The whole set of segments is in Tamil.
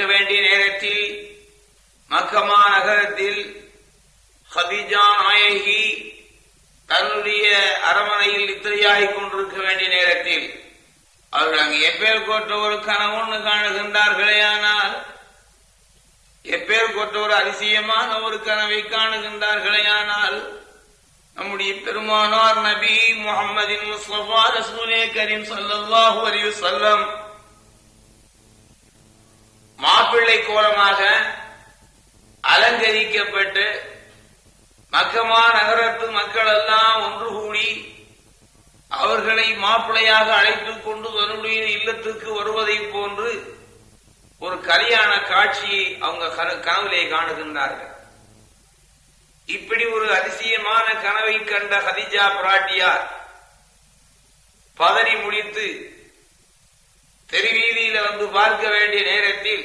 கொண்டிருக்க வேண்டிய நேரத்தில் மக்கமா நகரத்தில் ஹதிஜா நாயகி தன்னுடைய அரமனையில் நித்திரையாகிக் கொண்டிருக்க வேண்டிய நேரத்தில் அவர்கள் அங்கு எப்பேர் கோட்ட ஒரு கனவுன்னு காணுகின்றார்களே ஆனால் எப்பேர் கொற்ற ஒரு அதிசயமான ஒரு கனவை காணுகின்றார்களே ஆனால் நம்முடைய பெருமானார் நபி முகமதின் முஸ்லபா ரசூலே கரீம் சல்லாஹூ அலி சொல்லம் மாப்பிள்ளை கோலமாக அலங்கரிக்கப்பட்டு மக்கமா நகரத்து மக்கள் எல்லாம் ஒன்று கூடி அவர்களை மாப்பிள்ளையாக அழைத்துக் கொண்டு தன்னுடைய இல்லத்துக்கு வருவதை போன்று ஒரு கல்யாண காட்சியை அவங்க கன- கனவிலே காணுகின்றார்கள். இப்படி ஒரு அதிசயமான கனவை கண்ட ஹதிஜா பிராட்டியார் பதறி முடித்து தெருவீதியில வந்து பார்க்க வேண்டிய நேரத்தில்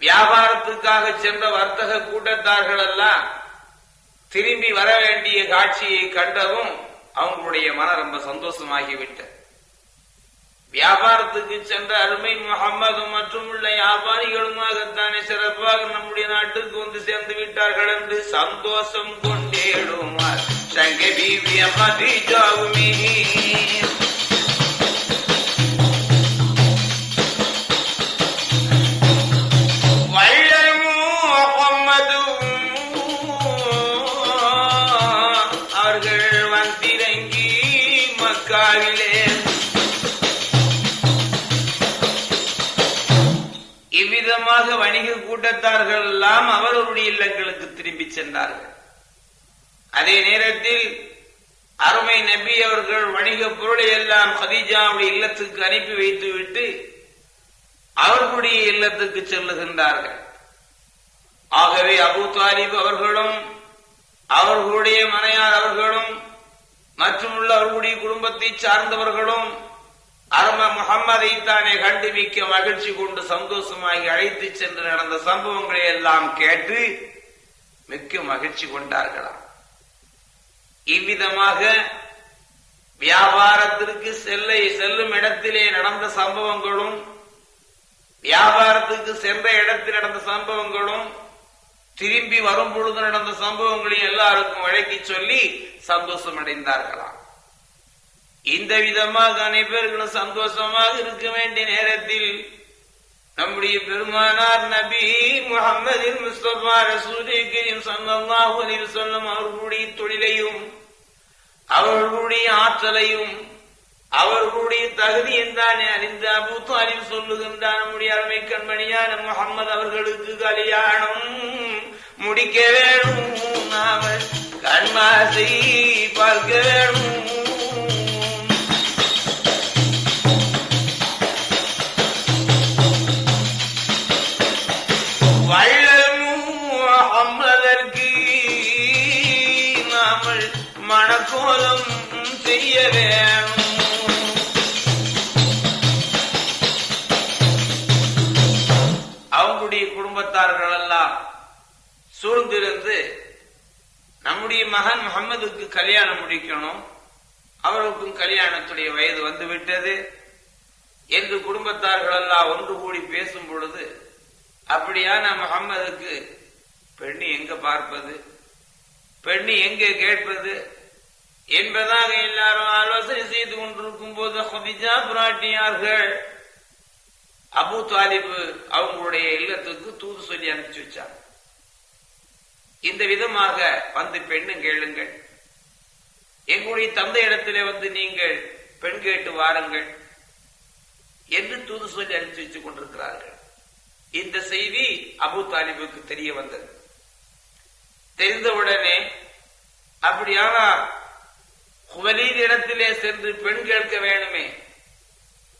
வியாபாரத்துக்காக சென்ற வர்த்தக கூட்டத்தார்கள் எல்லாம் திரும்பி வர வேண்டிய காட்சியை கண்டதும் அவங்களுடைய மனம் ரொம்ப சந்தோஷமாகிவிட்டது. வியாபாரத்துக்கு சென்ற அருமை முகம்மது மற்றும் உள்ள வியாபாரிகளுமாகத்தானே சிறப்பாக நம்முடைய நாட்டுக்கு வந்து சேர்ந்து விட்டார்கள் என்று சந்தோஷம் கொண்டேடுமார். தங்க பீவிய மதிஜாவுமே வணிக கூட்டத்தார்கள் எல்லாம் அவரவருடைய இல்லங்களுக்கு திரும்பி சென்றார்கள். அதே நேரத்தில் அருமை நபி அவர்கள் வணிக பொருளை எல்லாம் ஹதீஜாவுடைய இல்லத்துக்கு அனுப்பி வைத்துவிட்டு அவர்களுடைய இல்லத்துக்கு செல்லுகின்றார்கள். ஆகவே அபு தாலிப் அவர்களும் அவர்களுடைய மனையார் அவர்களும் மற்றும் உள்ள அவர்களுடைய குடும்பத்தை சார்ந்தவர்களும் அரும முகம்மதை தானே கண்டு மிக்க மகிழ்ச்சி கொண்டு சந்தோஷமாகி அழைத்து சென்று நடந்த சம்பவங்களை எல்லாம் கேட்டு மிக்க மகிழ்ச்சி கொண்டார்களாம். இவ்விதமாக வியாபாரத்திற்கு செல்ல செல்லும் இடத்திலே நடந்த சம்பவங்களும் வியாபாரத்துக்கு சென்ற இடத்தில் நடந்த சம்பவங்களும் திரும்பி வரும் பொழுது நடந்த சம்பவங்களையும் எல்லாருக்கும் வழக்கி சொல்லி சந்தோஷம் அடைந்தார்களாம் இந்த விதமாக அனைவர்களும் சந்தோஷமாக இருக்க வேண்டிய நேரத்தில் நம்முடைய பெருமானார் நபி முகமது முஸ்தபா ரசூலே கரீம் அவர்களுடைய தொழிலையும் அவர்களுடைய ஆற்றலையும் அவர்களுடைய தகுதியும் தானே அறிந்து அபூத்து அறிவு சொல்லுகின்றார் நம்முடைய அருமை கண்மணியான முகம்மது அவர்களுக்கு கல்யாணம் முடிக்க வேணும். நாம கண்மாசை பார்க்க வேணும். சூழ்ந்திருந்து நம்முடைய மகன் முகமதுக்கு கல்யாணம் முடிக்கணும் அவருக்கும் கல்யாணத்துடைய வயது வந்து விட்டது என்று குடும்பத்தார்கள் எல்லாம் ஒன்று கூடி பேசும் பொழுது அப்படியான முகம்மதுக்கு பெண்ணு எங்க பார்ப்பது? பெண்ணு எங்கே கேட்பது? என்பதாக எல்லாரும் ஆலோசனை செய்து கொண்டிருக்கும் போது ஹதிஜா புராட்டியார்கள் அபு தாலிபு அவங்களுடைய இல்லத்துக்கு தூது சொல்லி அனுப்பிச்சு வச்சாங்க. இந்த விதமாக வந்து பெண்ணும் கேளுங்கள். எங்களுடைய தந்தை இடத்திலே வந்து நீங்கள் பெண் கேட்டு வாருங்கள் என்று தூது சொல்லி அனுப்பிச்சு வச்சுக் கொண்டிருக்கிறார்கள். இந்த செய்தி அபு தாலிபுக்கு தெரிய வந்தது. தெரிந்தவுடனே அப்படியானா குவலீர் இடத்திலே சென்று பெண் கேட்க வேணுமே?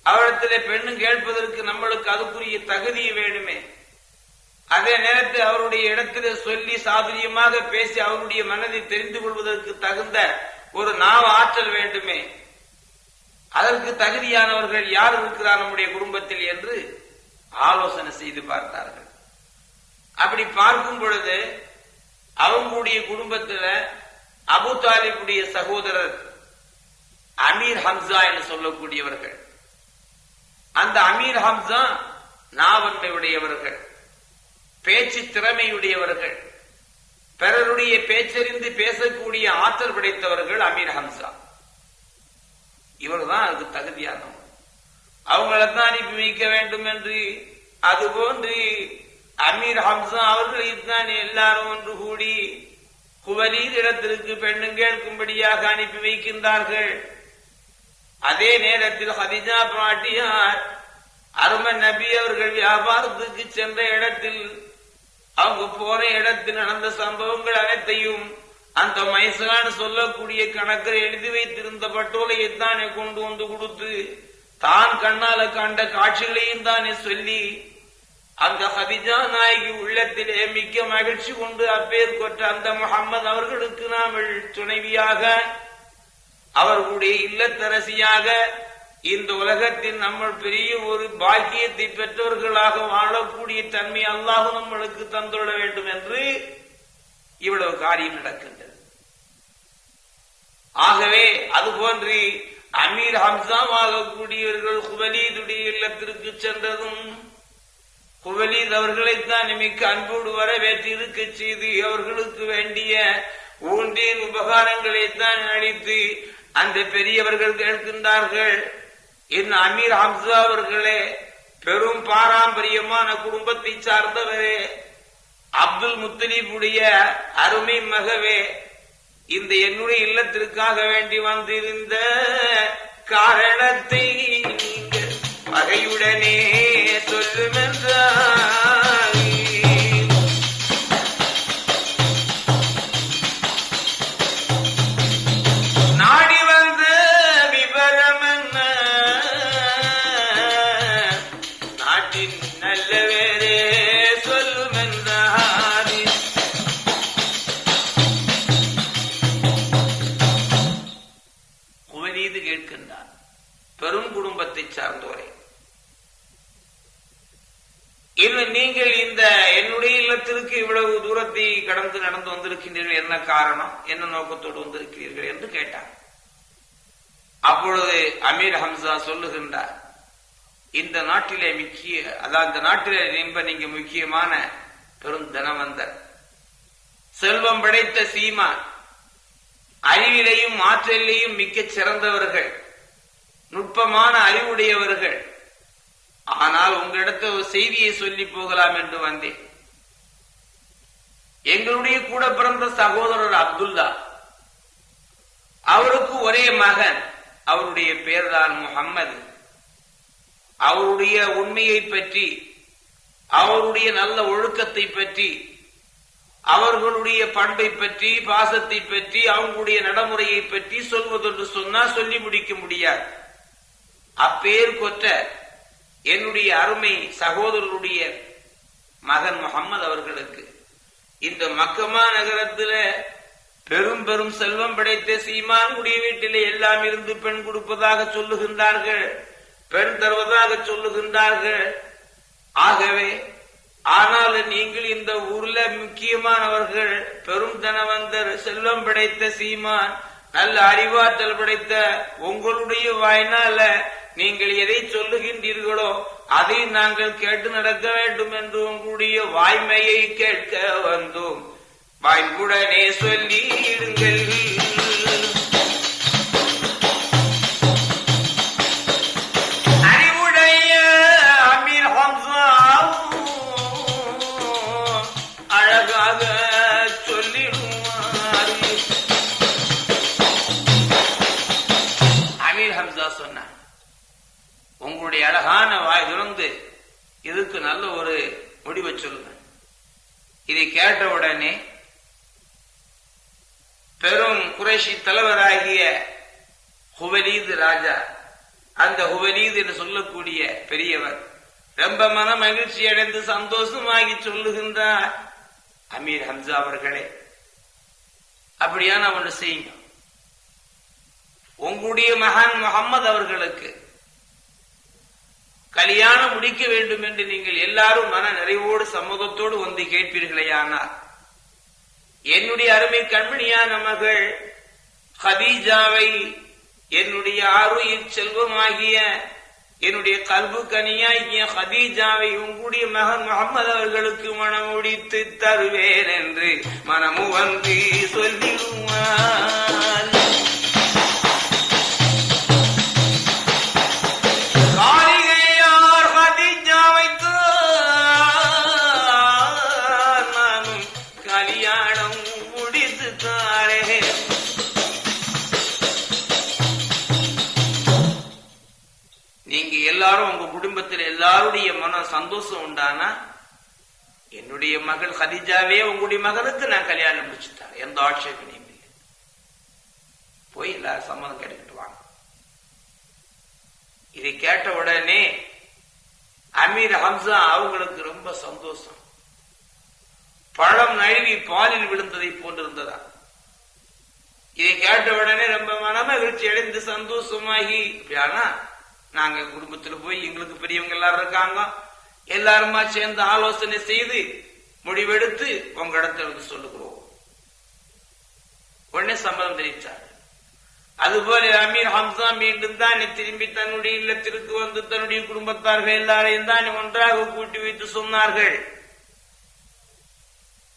அவரிடத்திலே பெண்ணும் கேட்பதற்கு நம்மளுக்கு அதுக்குரிய தகுதி வேணுமே? அதே நேரத்தில் அவருடைய இடத்தில் சொல்லி சாதுரியமாக பேசி அவருடைய மனதை தெரிந்து கொள்வதற்கு தகுந்த ஒரு நாவ ஆற்றல் வேண்டுமே. அதற்கு தகுதியானவர்கள் யார் இருக்கிறார் நம்முடைய குடும்பத்தில் என்று ஆலோசனை செய்து பார்த்தார்கள். அப்படி பார்க்கும் பொழுது அவங்களுடைய குடும்பத்துல அபு தாலிபுடைய சகோதரர் அமீர் ஹம்சா என்று சொல்லக்கூடியவர்கள். அந்த அமீர் ஹம்சா நாவன்மை உடையவர்கள் பேச்சு திறமையுடையவர்கள். பிறருடைய பேச்சறிந்து பேசக்கூடிய ஆற்றல் படைத்தவர்கள் அமீர் ஹம்சா. இவர்தான் அதுக்கு தகுதியானவர் அவங்களைத்தான் அனுப்பி வைக்க வேண்டும் என்று அதுபோன்று அமீர் ஹம்சா அவர்களைத்தான் எல்லாரும் ஒன்று கூடி குவலீர் இடத்திற்கு பெண்ணும் கேட்கும்படியாக அனுப்பி வைக்கின்றார்கள். அதே நேரத்தில் ஹதிஜா பாட்டியார் அரும நபி அவர்கள் வியாபாரத்துக்கு சென்ற இடத்தில் அவங்க போன இடத்தில் நடந்த சம்பவங்கள் அனைத்தையும் அந்த மைசான் சொல்லக்கூடிய கணக்கில் எழுதி வைத்திருந்த பட்டோலையை தானே கொண்டு வந்து கொடுத்து தான் கண்ணால கண்ட காட்சிகளையும் தானே சொல்லி அந்த ஹதிஜா நாயகி உள்ளத்திலே மிக்க மகிழ்ச்சி கொண்டு அப்பேர் கொற்ற அந்த முகம்மது அவர்களுக்கு நாம் துணைவியாக அவர்களுடைய இல்லத்தரசியாக இந்த உலகத்தில் நம்ம பெரிய ஒரு பாக்கியத்தை பெற்றவர்களாக வாழக்கூடிய தன்மை அல்லாஹ் நம்மளுக்கு தந்துள்ள வேண்டும் என்று இவ்வளவு காரியம் நடக்கின்றது. ஆகவே அதுபோன்று அமீர் ஹம்சாம் ஆகக்கூடியவர்கள் குவலீதுடைய இல்லத்திற்கு சென்றதும் குவலீத் அவர்களைத்தான் மிக்க அன்போடு வரவேற்று இருக்க செய்து அவர்களுக்கு வேண்டிய ஊன்றின் உபகாரங்களைத்தான் அளித்து அந்த பெரியவர்கள் கேட்கின்றார்கள் என் அமீர் ஹம்சா அவர்களே பெரும் பாரம்பரியமான குடும்பத்தை சார்ந்தவரே அப்துல் முத்தலீபுடைய அருமை மகவே இந்த என்னுடைய இல்லத்திற்காக வேண்டி வந்திருந்த காரணத்தை நீங்கள் பகையுடனே சொல்லுமென்றார். இல்லத்திற்கு இவ்வளவு தூரத்தை கடந்து நடந்து வந்திருக்கின்றீர்கள் என்ன காரணம்? என்ன நோக்கத்தோடு வந்திருக்கிறீர்கள் என்று கேட்டார். அப்பொழுது அமீர் ஹம்சா சொல்லுகின்றார் இந்த நாட்டிலே முக்கிய அதாவது இந்த நாட்டிலே ரொம்ப நீங்க முக்கியமான பெரும் தனவந்தர். செல்வம் படைத்த சீமா அறிவிலையும் ஆற்றலையும் மிக்க சிறந்தவர்கள் நுட்பமான அறிவுடையவர்கள். ஆனால் உங்களிடத்த ஒரு செய்தியை சொல்லி போகலாம் என்று வந்தேன். எங்களுடைய கூட பிறந்த சகோதரர் அப்துல்லா. அவருக்கு ஒரே மகன் அவருடைய பேர்தான் முகம்மது அவருடைய உண்மையை பற்றி அவருடைய நல்ல ஒழுக்கத்தை பற்றி அவர்களுடைய பண்பை பற்றி பாசத்தை பற்றி அவங்களுடைய நடைமுறையை பற்றி சொல்வதென்று சொன்னா சொல்லி முடிக்க முடியாது. அப்பேர் கொற்ற என்னுடைய அருமை சகோதரருடைய மகன் முகம்மது அவர்களுக்கு. இந்த மக்கமா நகரத்துல பெரும் பெரும் செல்வம் படைத்த சீமானுடைய வீட்டிலே எல்லாம் இருந்து பெண் கொடுப்பதாக சொல்லுகின்றார்கள். பெண் தருவதாக சொல்லுகின்றார்கள். ஆகவே ஆனால் நீங்கள் இந்த ஊர்ல முக்கியமானவர்கள் பெரும் தனவந்தர் செல்வம் படைத்த சீமான் நல்ல அறிவாற்றல் படைத்த உங்களுடைய வாய்னால நீங்கள் எதை சொல்லுகின்றீர்களோ அதை நாங்கள் கேட்டு நடக்க வேண்டும் என்று உங்களுடைய வாய்மையை கேட்க வந்தோம். வாய்ப்புடனே சொல்லிடுங்கள். இதை கேட்ட உடனே பெரும் குறைஷி தலைவராகிய ஹுவலீது ராஜா அந்த ஹுவலீது என்று சொல்லக்கூடிய பெரியவர் ரொம்ப மன மகிழ்ச்சி அடைந்து சந்தோஷமாகி சொல்லுகின்றார். அமீர் ஹம்சா அவர்களே அப்படியான ஒன்று செய்யுங்க உங்களுடைய மகான் முகம்மது அவர்களுக்கு கல்யாணம் முடிக்க வேண்டும் என்று நீங்கள் எல்லாரும் மன நிறைவோடு சம்மதத்தோடு வந்து கேட்பீர்களேயானால் என்னுடைய அருமை கண்மணியான மகள் ஹதீஜாவை என்னுடைய ஆறுயிர் செல்வமாகிய என்னுடைய கல்பு கனியாகிய ஹதீஜாவை உங்களுடைய மகன் முகமது அவர்களுக்கு மனம் முடித்து தருவேன் என்று மனமு வந்து சொல்லிடுவார். நீங்க எல்லாரும் உங்க குடும்பத்தில் எல்லாருடைய மன சந்தோஷம் உண்டானா? என்னுடைய மகள் ஹதிஜாவே உங்களுடைய மகனுக்கு நான் கல்யாணம் முடிச்சுட்டேன் எந்த ஆட்சேபனையும் இல்லை. போய் எல்லாரும் சம்மதம் கேட்டுக்கிட்டு வாங்க. இதை கேட்ட உடனே அமீர் ஹம்சா அவங்களுக்கு ரொம்ப சந்தோஷம். பழம் நழுவி பாலில் விழுந்ததை போன்றிருந்ததா? இதை கேட்ட உடனே ரொம்ப மனமகிழ்ச்சி அடைந்து சந்தோஷமாகி அப்படியானா நாங்க குடும்பத்துல போய் எங்களுக்கு பெரியவங்க எல்லாரும் இருக்காங்க. எல்லாருமா சேர்ந்து ஆலோசனை செய்து முடிவெடுத்து உங்க இடத்துல வந்து சொல்லுகிறோம். உடனே சம்மதம் தெரிவித்தார் அதுபோல அமீர் ஹம்சா மீண்டும் தான் திரும்பி தன்னுடைய இல்லத்திற்கு வந்து தன்னுடைய குடும்பத்தார்கள் எல்லாரையும் தான் ஒன்றாக கூட்டி வைத்து சொன்னார்கள்.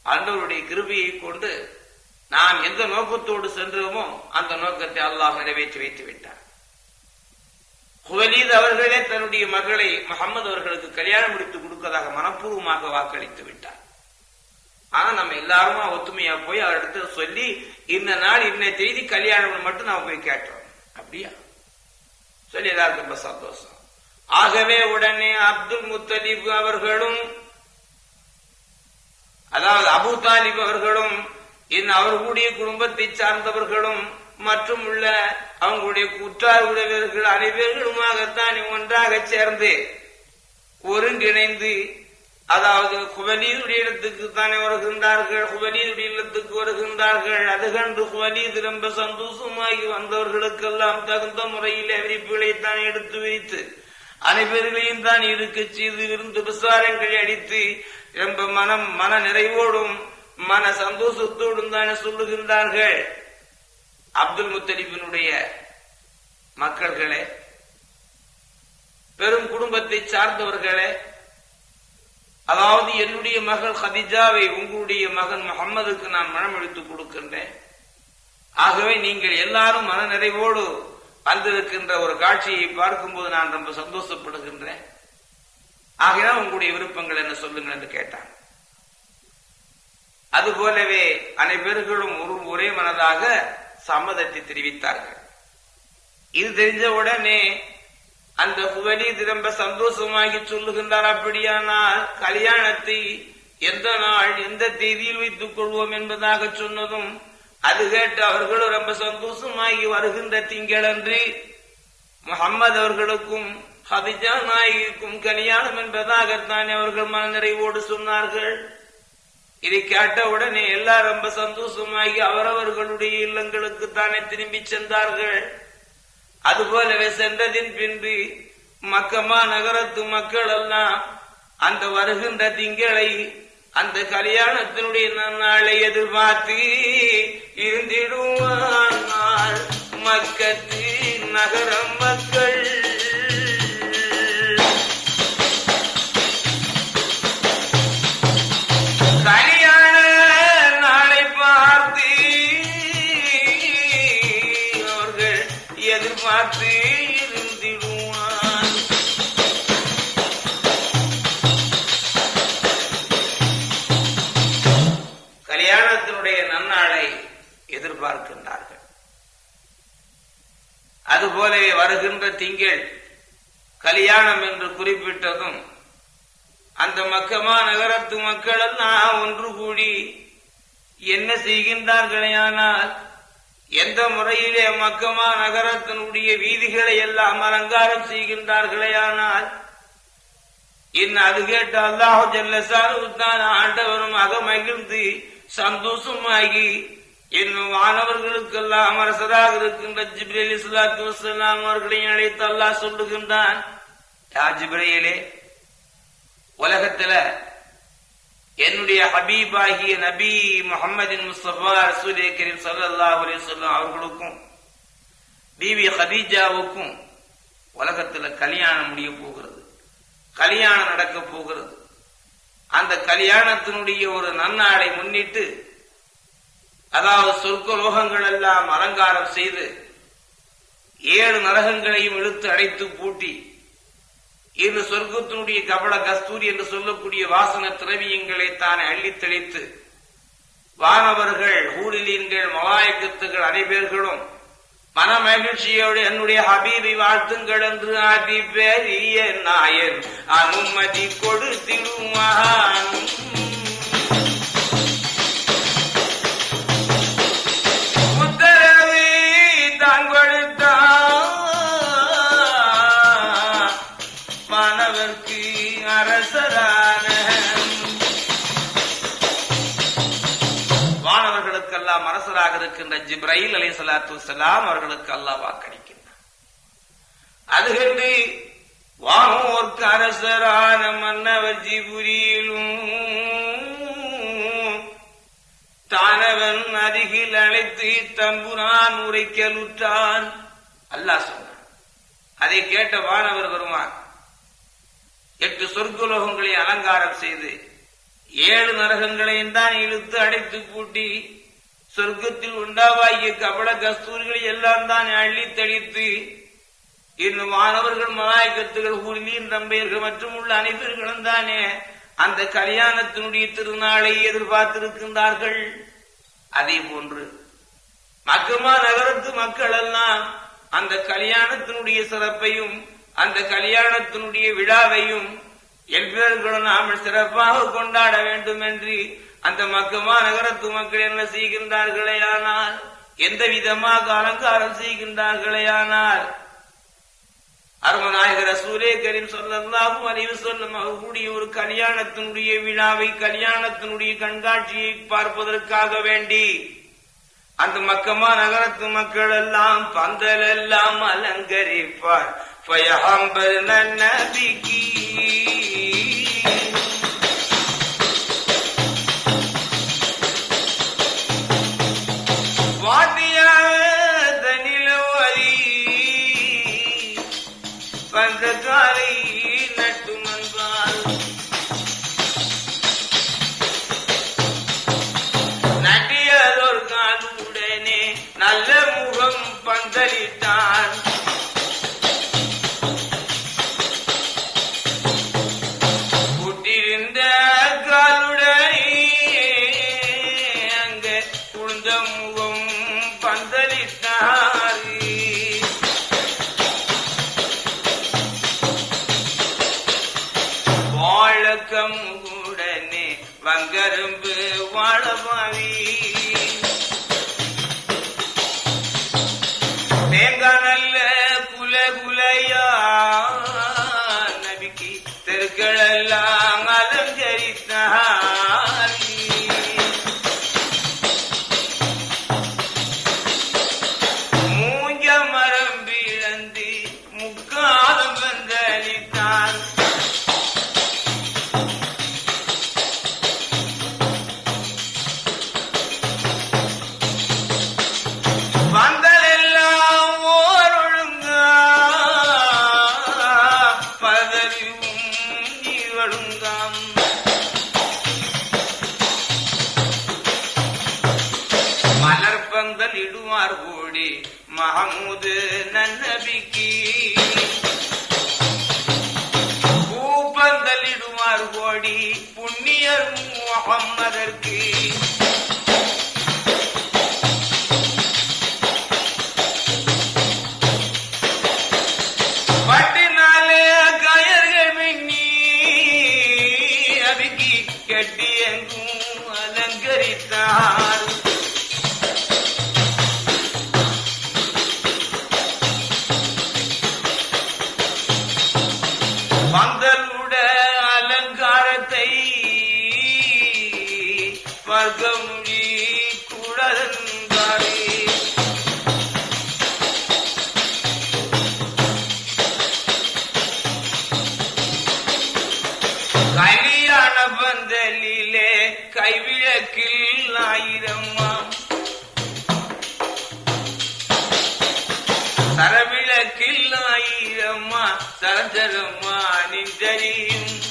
அன்றவருடைய கிருபியை கொண்டு நாம் எந்த நோக்கத்தோடு சென்றோமோ அந்த நோக்கத்தை அல்லாஹ் நிறைவேற்றி வைத்து விட்டார் குவலீத் அவர்களே தன்னுடைய மகளை முகமது அவர்களுக்கு கல்யாணம் முடித்து கொடுக்கதாக மனப்பூர்வமாக வாக்களித்து விட்டார். ஆனா நம்ம எல்லாருமா ஒத்துமையா போய் அவரிடத்துல சொல்லி இந்த நாள் இன்ன செய்தி கல்யாணம் மட்டும் நாம போய் கேட்டோம். அப்படியா? சொல்லி எல்லாருக்கும் ரொம்ப சந்தோஷம். ஆகவே உடனே அப்துல் முத்தலீப் அவர்களும் அதாவது அபு தாலிப் அவர்களும் என் அவர்களுடைய குடும்பத்தை சார்ந்தவர்களும் மற்றும் உள்ள அவங்களுடைய குற்றார் உறவினர்கள் அனைவர்களுமாகத்தான் ஒன்றாக சேர்ந்து ஒருங்கிணைந்து அதாவது குவலீதுடைய இடத்துக்கு தானே வருகின்றார்கள் குவலீதுடைய இல்லத்துக்கு வருகின்றார்கள். அது கண்டு குவலீது ரொம்ப சந்தோஷமாகி வந்தவர்களுக்கெல்லாம் தகுந்த முறையில் விரிப்புகளைத்தான் தான் எடுத்து வைத்து அனைவர்களையும் தான் இருக்க செய்து விருந்து விசாரங்களை அடித்து ரொம்ப மனம் மன நிறைவோடும் மன சந்தோஷத்தோடும் தானே சொல்லுகின்றார்கள். அப்துல் முத்தலிபினுடைய மக்கள்களே பெரும் குடும்பத்தை சார்ந்தவர்களே அதாவது என்னுடைய மகள் ஹதிஜாவை உங்களுடைய மகன் முகம்மதுக்கு நான் மனமளித்து கொடுக்கின்றேன். ஆகவே நீங்கள் எல்லாரும் மன நிறைவோடு வந்திருக்கின்ற ஒரு காட்சியை பார்க்கும்போது நான் ரொம்ப சந்தோஷப்படுகின்றேன். ஆகையால் உங்களுடைய விருப்பங்கள் என்ன சொல்லுங்கள் என்று கேட்டான். அதுபோலவே அனைவர்களும் ஒரு ஒரே மனதாக சம்மதத்தை தெரிவித்தார்கள். இது தெரிஞ்ச உடனே அந்த புகழி திரும்ப சந்தோஷமாகி சொல்லுகின்றார் அப்படியானால் கல்யாணத்தை எந்த நாள் எந்த தேதியில் வைத்துக் கொள்வோம் என்பதாக சொன்னதும் அது கேட்டு அவர்களும் ரொம்ப சந்தோஷமாகி வருகின்ற திங்களன்று முகம்மது அவர்களுக்கும் ஹதிஜா நாயகிக்கும் கல்யாணம் என்பதாகத்தான் அவர்கள் மனநிறைவோடு சொன்னார்கள். இதை கேட்ட உடனே எல்லாம் ரொம்ப சந்தோஷமாகி அவரவர்களுடைய இல்லங்களுக்கு தானே திரும்பி சென்றார்கள். அதுபோலவே சென்றதின் பின்பு மக்கமா நகரத்து மக்கள் எல்லாம் அந்த வருகின்ற திங்களை அந்த கல்யாணத்தினுடைய நாளை எதிர்பார்த்து இருந்திடுவார் மக்கத்து நகரம் மக்கள் அதுபோலவே வருகின்ற திங்கள் கல்யாணம் என்று குறிப்பிட்டதும் அந்த மக்கமா நகரத்து மக்கள் எல்லாம் ஒன்று கூடி என்ன செய்கின்றார்களேயானால் எந்த முறையிலே மக்கமா நகரத்தினுடைய வீதிகளை எல்லாம் அலங்காரம் செய்கின்றார்களேயானால் இன்னும் அது கேட்டு அல்லாஹு ஜல்லசாருத்தான் ஆண்டவரும் அக மகிழ்ந்து சந்தோஷமாகி இன்னும் மாணவர்களுக்கெல்லாம் அரசராக இருக்கின்ற ஜிப்ரேல் இஸ்லாத்து வசலாம் அவர்களையும் அழைத்து அல்லாஹ் சொல்லுகின்றான். யா ஜிப்ரேலே உலகத்துல என்னுடைய ஹபீபாகிய நபி முகமதின் முஸ்தபா ரசூலே கரீம் சல்லா அலி சொல்லம் அவர்களுக்கும் பிவி ஹதீஜாவுக்கும் உலகத்துல கல்யாணம் முடிய போகிறது. கல்யாணம் நடக்க போகிறது. அந்த கல்யாணத்தினுடைய ஒரு நன்னாளை முன்னிட்டு அதாவது சொர்க்க லோகங்கள் எல்லாம் அலங்காரம் செய்து ஏழு நரகங்களையும் இழுத்து அடைத்து பூட்டி இந்த சொர்க்கத்தினுடைய கபல கஸ்தூரி என்று சொல்லக்கூடிய வாசன திரவியங்களை தானே அள்ளித் தெளித்து வானவர்கள் ஊரிலீன்கள் மலாயக்கத்துகள் அனைவர்களும் மன மகிழ்ச்சியோடு என்னுடைய ஹபீபி வாழ்த்துங்கள் என்று அதி பெரிய நாயன் அனுமதி கொடுத்திடுவான் வானவர்களுக்கெல்லாம் இருக்கின்ற ஜிப்ரைல் அலை சலாத்து சலாம் அவர்களுக்கு அல்லாஹ் வாக்களிக்கின்றார் அது கண்டு வானோர்க்கு அரசரான மன்னவர் ஜிபுரியிலும் தானவன் அருகில் அழைத்து தம்புரான் உரைக்கலுற்றான். அல்லாஹ் சொன்னான். அதை கேட்ட வானவர் வருவான். எட்டு சொர்க்குலோகங்களை அலங்காரம் செய்து ஏழு நரகங்களையும் தான் இழுத்து அடைத்து பூட்டி சொர்க்கத்தில் உண்டாவாகிய கபட கஸ்தூரிகளை எல்லாம் தான் அள்ளி தெளித்து இன்னும் மாணவர்கள் மலாய்க்கத்துகள் ஊரிலின் தம்பையர்கள் மற்றும் உள்ள அனைவர்களும் தானே அந்த கல்யாணத்தினுடைய திருநாளை எதிர்பார்த்திருக்கின்றார்கள். அதே போன்று மக்கமா நகரத்து மக்கள் எல்லாம் அந்த கல்யாணத்தினுடைய சிறப்பையும் அந்த கல்யாணத்தினுடைய விழாவையும் எவ்வேர்களும் நாம் சிறப்பாக கொண்டாட வேண்டும் என்று அந்த மக்கமா நகரத்து மக்கள் என்ன செய்கின்றார்களே ஆனால் எந்த விதமாக அலங்காரம் செய்கின்றார்களே ஆனால்? அருமநாயகர் சூரே கரீம் சொல்லல்லாஹு அறிவு சொல்லும் அவர்களுடைய ஒரு கல்யாணத்தினுடைய விழாவை கல்யாணத்தினுடைய கண்காட்சியை பார்ப்பதற்காக வேண்டி அந்த மக்கமா நகரத்து மக்கள் எல்லாம் பந்தல் எல்லாம் அலங்கரிப்பார். பயஹம்பர் நபிக்கு வணக்கம் உடனே வங்கரும்பு வாழபாவி தேங்காய் நல்ல குல குலையா நபிக்கு தெருக்கள் எல்லாம் அலங்கரித்தான் மஹமூது நன்னபிக்கு. பூப்பந்தல் கோடி புண்ணியர் முகம்மதற்கு. சரவிளக்கில் ஆயிரம்மா சரஞ்சரம்மா நின்றறியும்.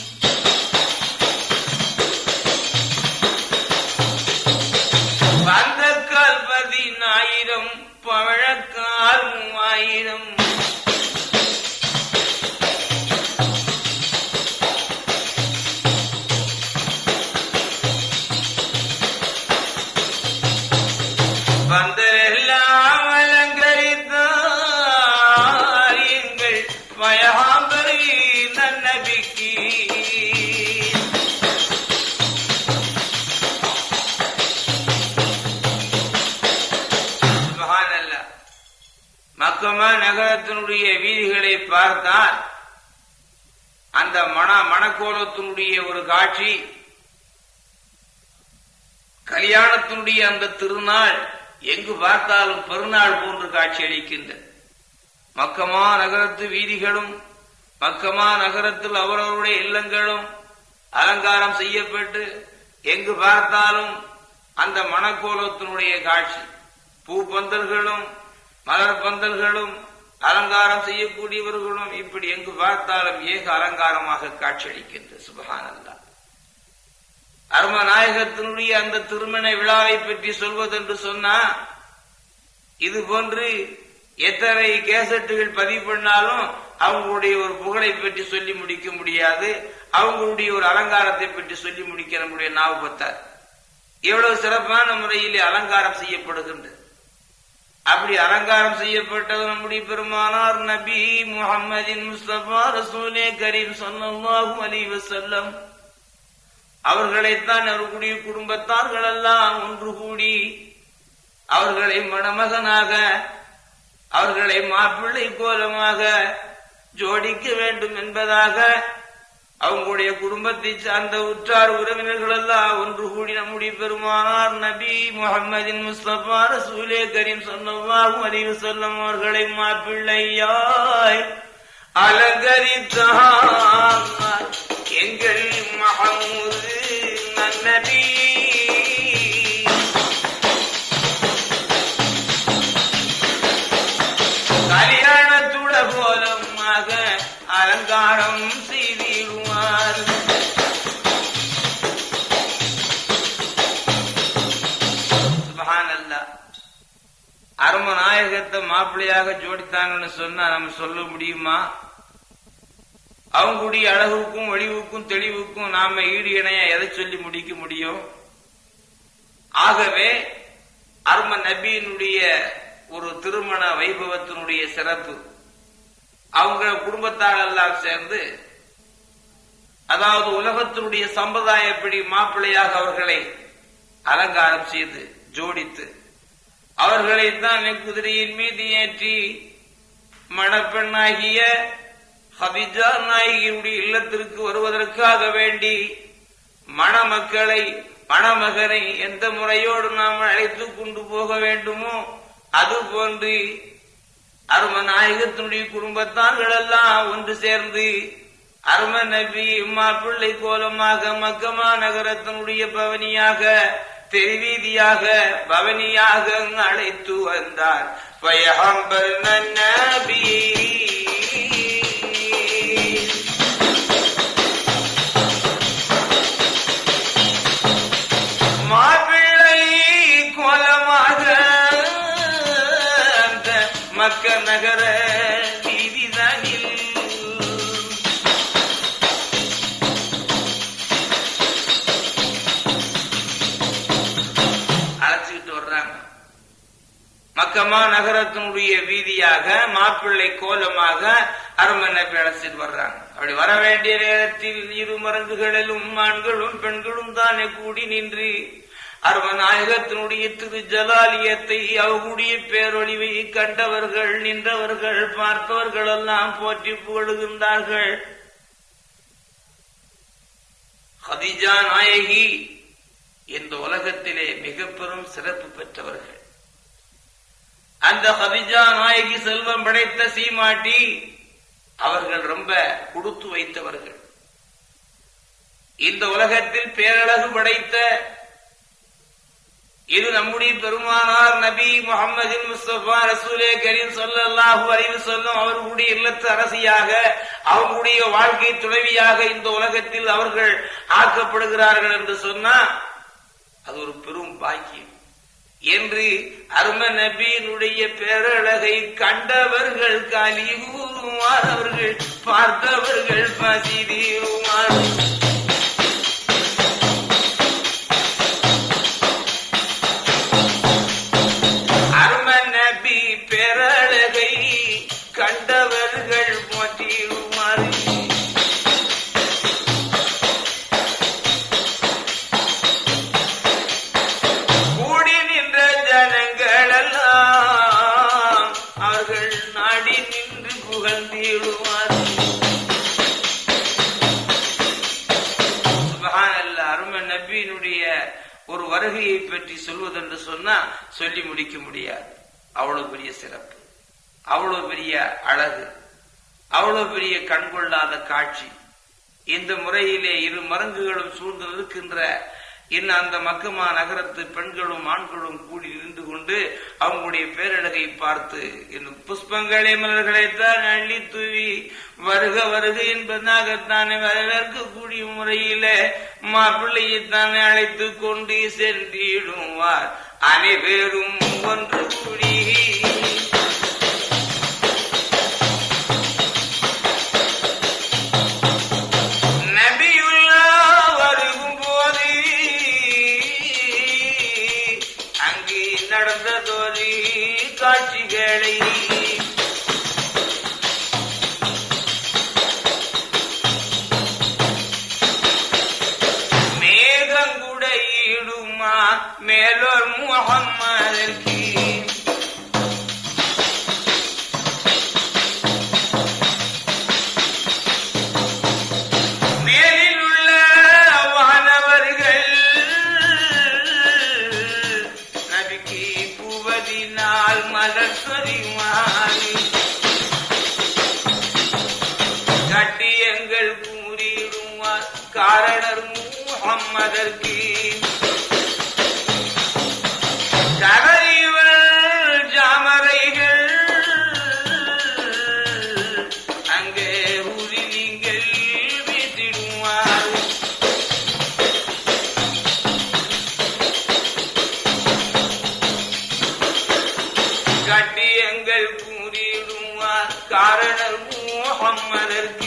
நகரத்தினுடைய வீதிகளை பார்த்தால் அந்த மன மணக்கோலத்தினுடைய ஒரு காட்சி கல்யாணத்தினுடைய அந்த திருநாள் எங்கு பார்த்தாலும் பெருநாள் போன்று காட்சி காட்சியளிக்கின்றது மக்கமா நகரத்து வீதிகளும் மக்கமா நகரத்தில் அவரவருடைய இல்லங்களும் அலங்காரம் செய்யப்பட்டு எங்கு பார்த்தாலும் அந்த மணக்கோலத்தினுடைய காட்சி. பூ பந்தல்களும் மலர் பந்தல்களும் அலங்காரம் செய்யக்கூடியவர்களும் இப்படி எங்கு பார்த்தாலும் ஏக அலங்காரமாக காட்சியளிக்கின்றது சுபகானந்தா அருமநாயகத்தினுடைய அந்த திருமண விழாவை பற்றி சொல்வதென்று சொன்னா இது போன்று எத்தனை கேசட்டுகள் பதிவு பண்ணாலும் அவங்களுடைய ஒரு புகழை பற்றி சொல்லி முடிக்க முடியாது அவங்களுடைய ஒரு அலங்காரத்தை பற்றி சொல்லி முடிக்க நம்முடைய நாவு பத்தார் எவ்வளவு சிறப்பான முறையில் அலங்காரம் செய்யப்படுகின்றது. அப்படி அலங்காரம் செய்யப்பட்டது நம்முடைய பெருமானார் நபி முகமதின் முஸ்தபா ரசூலே கரீம் ஸல்லல்லாஹு அலி வசல்லம் அவர்களைத்தான் அவர்களுடைய குடும்பத்தார்கள் எல்லாம் ஒன்று கூடி அவர்களை மணமகனாக அவர்களை மாப்பிள்ளை கோலமாக ஜோடிக்க வேண்டும் என்பதாக அவங்களுடைய குடும்பத்தை சார்ந்த உற்றார் உறவினர்கள் எல்லாம் ஒன்று கூடி நம்முடைய பெருமானார் நபி முகமதின் முஸ்லபா ரசூலே கரீம் சொன்னவாகும் அறிவு சொல்லும் அவர்களை மாப்பிள்ளையாய் அலங்கரித்தார் எங்கள் மகமூது நன்னபி அரும நாயகத்தை மாப்பிள்ளையாக ஜோடித்தாங்கன்னு சொன்னா நம்ம சொல்ல முடியுமா? அவங்களுடைய அழகுக்கும் ஒளிவுக்கும் தெளிவுக்கும் நாம ஈடு இணைய எதை சொல்லி முடிக்க முடியும்? ஆகவே அரும நபியினுடைய ஒரு திருமண வைபவத்தினுடைய சிறப்பு. அவங்க குடும்பத்தால் எல்லாம் சேர்ந்து அதாவது உலகத்தினுடைய சம்பிரதாயப்படி மாப்பிள்ளையாக அவர்களை அலங்காரம் செய்து ஜோடித்து அவர்களை தான் குதிரையின் மீது ஏற்றி மணப்பெண்ணாகிய ஹபிஜா நாயகியுடைய இல்லத்திற்கு வருவதற்காக வேண்டி மணமக்களை மணமகனை எந்த முறையோடு நாம் அழைத்து கொண்டு போக வேண்டுமோ அது போன்று அரும நாயகத்தினுடைய குடும்பத்தார்கள் எல்லாம் ஒன்று சேர்ந்து அரும நபி மாப்பிள்ளை கோலமாக மக்கமா நகரத்தினுடைய பவனியாக தெருவீதியாக பவனியாக அழைத்து வந்தார். பயஹம்பர் நன்ன மக்கமா நகரத்தினுடைய வீதியாக மாப்பிள்ளை கோலமாக அரண்மனை அழைச்சிட்டு வர்றாங்க. அப்படி வர வேண்டிய நேரத்தில் இரு மரங்குகளிலும் ஆண்களும் பெண்களும் தானே கூடி நின்று அரவநாயகத்தினுடைய திரு ஜலாலியத்தை அவர்களுடைய பேரொழிவை கண்டவர்கள் நின்றவர்கள் பார்த்தவர்கள் எல்லாம் போற்றி புகழுகின்றார்கள். ஹதிஜா நாயகி இந்த உலகத்திலே மிக பெரும் சிறப்பு பெற்றவர்கள். அந்த ஹதிஜா நாயகி செல்வம் படைத்த சீமாட்டி அவர்கள் ரொம்ப கொடுத்து வைத்தவர்கள். இந்த உலகத்தில் பேரழகு படைத்த இது நம்முடைய பெருமானார் நபி முகமது முஸ்தபா ரசூலே கரீம் ஸல்லல்லாஹு அறிவு சொல்லும் அவர்களுடைய இல்லத்து அரசியாக அவர்களுடைய வாழ்க்கை துணைவியாக இந்த உலகத்தில் அவர்கள் ஆக்கப்படுகிறார்கள் என்று சொன்னா அது ஒரு பெரும் பாக்கியம். என்று அரும நபியினுடைய பேரழகை கண்டவர்கள் காலி கூறுவார் அவர்கள் பார்த்தவர்கள் பசி தீருவார் புகழ்ந்திடுவார் அருமை நபியினுடைய ஒரு வருகையை பற்றி சொல்வதென்று சொன்னா சொல்லி முடிக்க முடியாது. அவ்வளவு பெரிய சிறப்பு அவ்வளவு பெரிய அழகு அவ்வளவு பெரிய கண்கொள்ளாத காட்சி. இந்த முறையிலே இரு மரங்குகளும் சூழ்ந்து நிற்கின்ற இன்னும் அந்த மக்குமா நகரத்து பெண்களும் ஆண்களும் கூடி நின்று கொண்டு அவங்களுடைய பேரழகை பார்த்து இன்னும் புஷ்பங்களே மலர்களைத்தான் அள்ளி தூவி வருக வருக என்பதாகத்தானே வரவேற்கக்கூடிய முறையில மாப்பிள்ளையைத்தானே அழைத்து கொண்டு சென்றிடுவார். அனைவரும் ஒன்று கூடி முகம்மதற்கு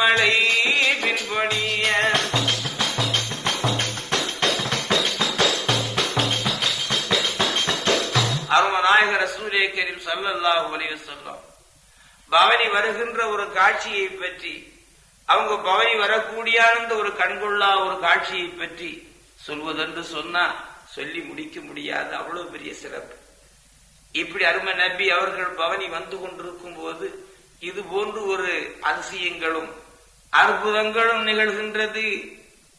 மலை பின்பொடிய அருமநாயகர் ரசூலே கரீம் ஸல்லல்லாஹு பவனி வருகின்ற ஒரு காட்சியை பற்றி அவங்க பவனி வரக்கூடிய அந்த ஒரு கண்கொள்ளா ஒரு காட்சியை பற்றி சொல்வதென்று சொன்னா சொல்லி முடிக்க முடியாது. அவ்வளவு பெரிய சிறப்பு. இப்படி அருமை நபி அவர்கள் பவனி வந்து கொண்டிருக்கும் போது இது போன்று ஒரு அதிசயங்களும் அற்புதங்களும் நிகழ்கின்றது.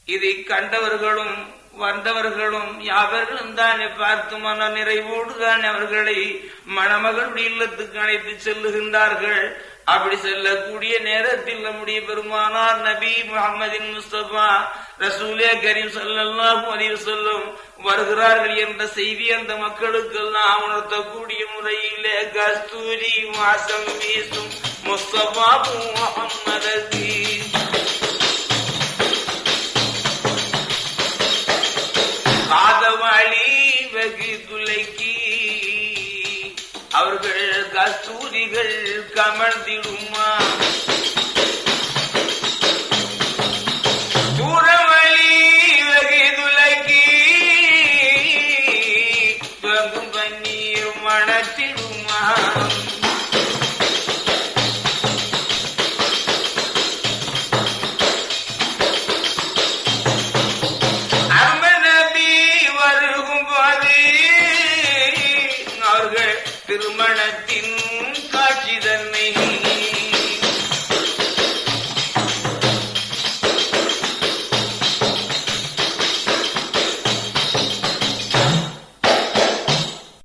இதை கண்டவர்களும் வந்தவர்களும் யாவர்களும் தானே பார்த்து மன நிறைவோடு தான் அவர்களை மணமகளுடைய இல்லத்துக்கு அழைத்து செல்லுகின்றார்கள். அப்படி செல்லக்கூடிய நேரத்தில் நம்முடைய பெருமானார் நபி முகமதின் முஸ்தபா ரசூலே கரீம் ஸல்லல்லாஹு அலைஹி சொல்லும் வருகிறார்கள் என்ற செய்தி அந்த மக்களுக்கெல்லாம் உணர்த்தக்கூடிய முறையிலே கஸ்தூரி வாசம் வீசும் முஸ்தபா முகம்மதற்கு காதவாளி வெகு துளைக்கி. அவர்கள் கஸ்தூரிகள் கமழ்ந்திடுமா